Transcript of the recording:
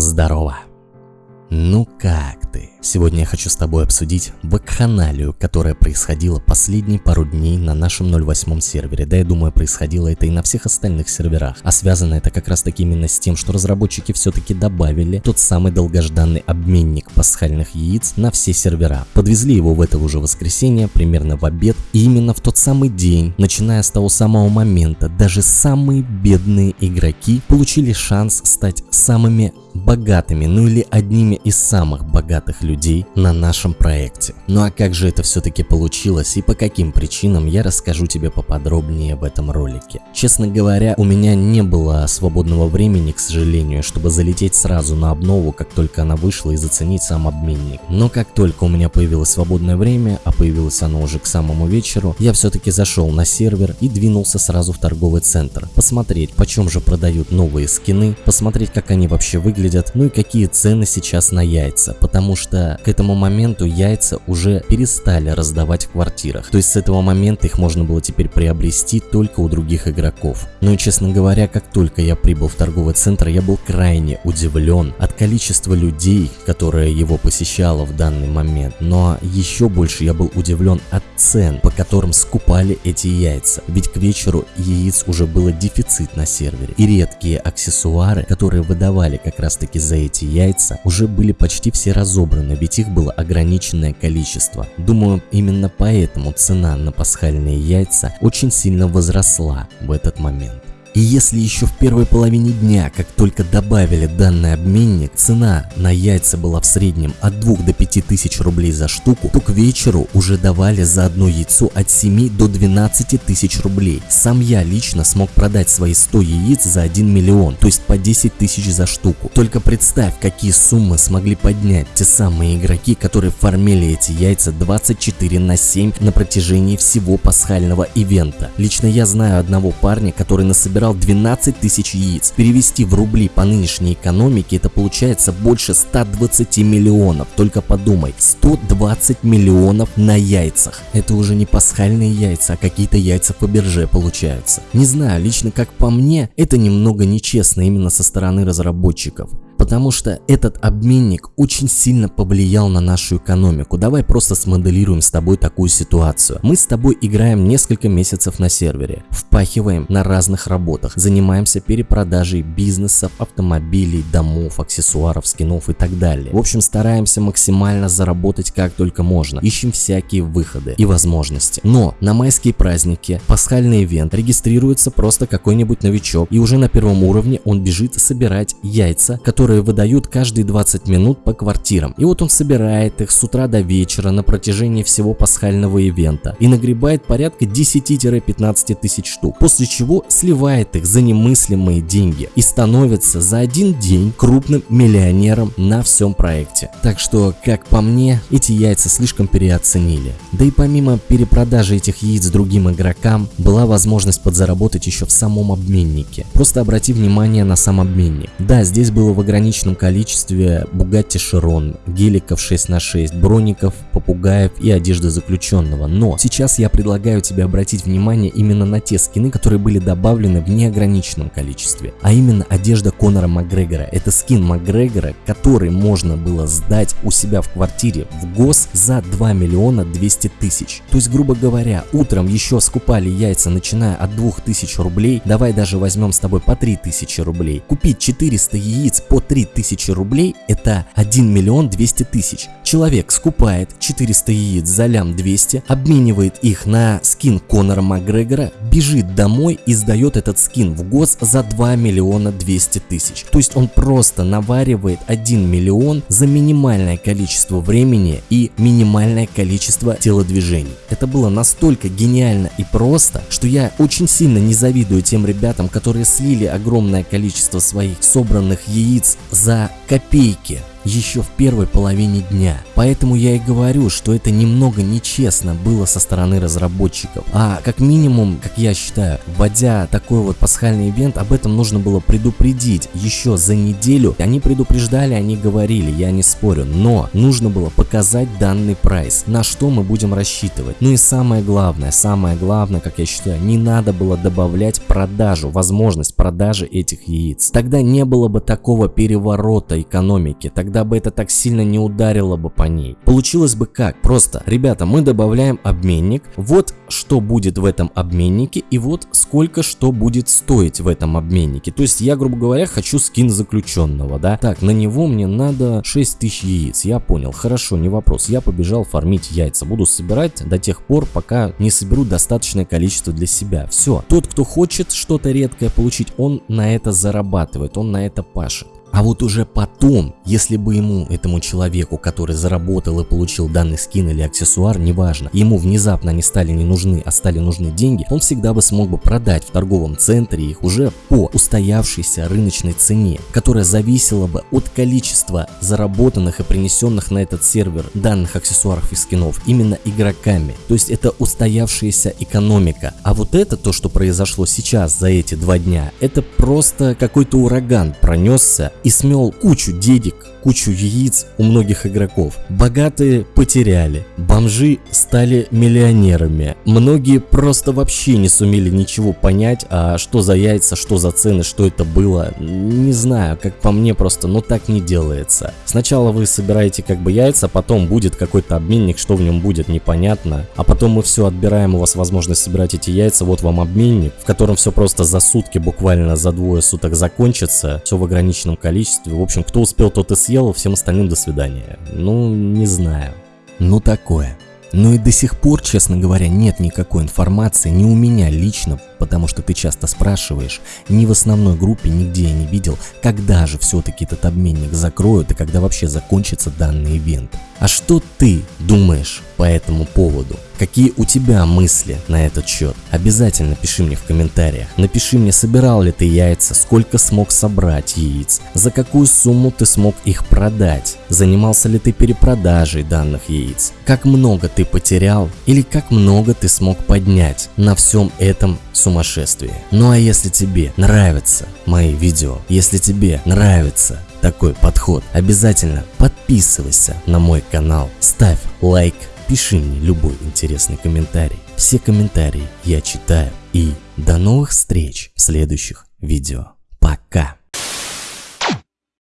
Здорово! Ну как ты? Сегодня я хочу с тобой обсудить вакханалию, которая происходила последние пару дней на нашем 08 сервере. Да, я думаю, происходило это и на всех остальных серверах. А связано это как раз таки именно с тем, что разработчики все-таки добавили тот самый долгожданный обменник пасхальных яиц на все сервера. Подвезли его в это уже воскресенье, примерно в обед. И именно в тот самый день, начиная с того самого момента, даже самые бедные игроки получили шанс стать самыми богатыми, ну или одними из самых богатых людей на нашем проекте. Ну а как же это все-таки получилось и по каким причинам, я расскажу тебе поподробнее в этом ролике. Честно говоря, у меня не было свободного времени, к сожалению, чтобы залететь сразу на обнову, как только она вышла и заценить сам обменник. Но как только у меня появилось свободное время, а появилось оно уже к самому вечеру, я все-таки зашел на сервер и двинулся сразу в торговый центр. Посмотреть, почем же продают новые скины, посмотреть, как они вообще выглядят, ну и какие цены сейчас на яйца, потому что к этому моменту яйца уже перестали раздавать в квартирах. То есть с этого момента их можно было теперь приобрести только у других игроков. Ну и честно говоря, как только я прибыл в торговый центр, я был крайне удивлен от количества людей, которое его посещало в данный момент. Но еще больше я был удивлен от цен, по которым скупали эти яйца. Ведь к вечеру яиц уже было дефицит на сервере. И редкие аксессуары, которые выдавали как раз таки за эти яйца, уже были почти все разобраны, ведь их было ограниченное количество. Думаю, именно поэтому цена на пасхальные яйца очень сильно возросла в этот момент. И если еще в первой половине дня, как только добавили данный обменник, цена на яйца была в среднем от 2 до 5 тысяч рублей за штуку, то к вечеру уже давали за одно яйцо от 7 до 12 тысяч рублей. Сам я лично смог продать свои 100 яиц за 1 миллион, то есть по 10 тысяч за штуку. Только представь, какие суммы смогли поднять те самые игроки, которые фармили эти яйца 24 на 7 на протяжении всего пасхального ивента. Лично я знаю одного парня, который насобирал собирал 12 тысяч яиц. Перевести в рубли по нынешней экономике это получается больше 120 миллионов. Только подумай, 120 миллионов на яйцах. Это уже не пасхальные яйца, а какие-то яйца по бирже получаются. Не знаю, лично как по мне, это немного нечестно именно со стороны разработчиков потому что этот обменник очень сильно повлиял на нашу экономику. Давай просто смоделируем с тобой такую ситуацию. Мы с тобой играем несколько месяцев на сервере, впахиваем на разных работах, занимаемся перепродажей бизнесов, автомобилей, домов, аксессуаров, скинов и так далее. В общем, стараемся максимально заработать как только можно, ищем всякие выходы и возможности. Но на майские праздники, пасхальный ивент, регистрируется просто какой-нибудь новичок и уже на первом уровне он бежит собирать яйца, которые которые выдают каждые 20 минут по квартирам. И вот он собирает их с утра до вечера на протяжении всего пасхального ивента и нагребает порядка 10-15 тысяч штук, после чего сливает их за немыслимые деньги и становится за один день крупным миллионером на всем проекте. Так что, как по мне, эти яйца слишком переоценили. Да и помимо перепродажи этих яиц другим игрокам, была возможность подзаработать еще в самом обменнике. Просто обрати внимание на сам обменник. Да, здесь было в ограниченном ограниченном количестве Bugatti Chiron, геликов 6 на 6 броников, попугаев и одежды заключенного. Но сейчас я предлагаю тебе обратить внимание именно на те скины, которые были добавлены в неограниченном количестве. А именно одежда Конора Макгрегора. Это скин Макгрегора, который можно было сдать у себя в квартире в ГОС за 2 миллиона 200 тысяч. То есть, грубо говоря, утром еще скупали яйца начиная от 2000 рублей, давай даже возьмем с тобой по 3000 рублей. Купить 400 яиц по 3 тысячи рублей это 1 миллион 200 тысяч. Человек скупает 400 яиц за лям 200, обменивает их на скин Конора Макгрегора, бежит домой и сдает этот скин в ГОС за 2 миллиона 200 тысяч. То есть он просто наваривает 1 миллион за минимальное количество времени и минимальное количество телодвижений. Это было настолько гениально и просто, что я очень сильно не завидую тем ребятам, которые слили огромное количество своих собранных яиц за копейки еще в первой половине дня. Поэтому я и говорю, что это немного нечестно было со стороны разработчиков. А как минимум, как я считаю, вводя такой вот пасхальный ивент, об этом нужно было предупредить еще за неделю. Они предупреждали, они говорили, я не спорю, но нужно было показать данный прайс, на что мы будем рассчитывать. Ну и самое главное, самое главное, как я считаю, не надо было добавлять продажу, возможность продажи этих яиц. Тогда не было бы такого переворота экономики, тогда бы это так сильно не ударило бы по ней. Получилось бы как? Просто, ребята, мы добавляем обменник, вот что будет в этом обменнике и вот сколько что будет стоить в этом обменнике. То есть я, грубо говоря, хочу скин заключенного, да? Так, на него мне надо 6000 яиц, я понял, хорошо, не вопрос, я побежал фармить яйца, буду собирать до тех пор, пока не соберу достаточное количество для себя. Все, тот, кто хочет что-то редкое получить, он на это зарабатывает, он на это пашет. А вот уже потом, если бы ему, этому человеку, который заработал и получил данный скин или аксессуар, неважно, ему внезапно они стали не нужны, а стали нужны деньги, он всегда бы смог бы продать в торговом центре их уже по устоявшейся рыночной цене, которая зависела бы от количества заработанных и принесенных на этот сервер данных аксессуаров и скинов именно игроками. То есть это устоявшаяся экономика. А вот это то, что произошло сейчас за эти два дня, это просто какой-то ураган пронесся и смел кучу денег, кучу яиц у многих игроков. Богатые потеряли, бомжи стали миллионерами. Многие просто вообще не сумели ничего понять, а что за яйца, что за цены, что это было. Не знаю, как по мне просто, ну так не делается. Сначала вы собираете как бы яйца, потом будет какой-то обменник, что в нем будет непонятно. А потом мы все отбираем у вас возможность собирать эти яйца, вот вам обменник, в котором все просто за сутки, буквально за двое суток закончится, все в ограниченном количестве. В общем, кто успел, тот и съел, всем остальным до свидания. Ну, не знаю. Ну такое. Ну и до сих пор, честно говоря, нет никакой информации ни у меня лично, потому что ты часто спрашиваешь, ни в основной группе нигде я не видел, когда же все-таки этот обменник закроют и когда вообще закончится данный ивент. А что ты думаешь по этому поводу? Какие у тебя мысли на этот счет? Обязательно пиши мне в комментариях. Напиши мне, собирал ли ты яйца, сколько смог собрать яиц, за какую сумму ты смог их продать, занимался ли ты перепродажей данных яиц, как много ты потерял или как много ты смог поднять на всем этом сумасшествии. Ну а если тебе нравятся мои видео, если тебе нравится такой подход, обязательно подписывайся на мой канал, ставь лайк, пиши мне любой интересный комментарий. Все комментарии я читаю. И до новых встреч в следующих видео. Пока!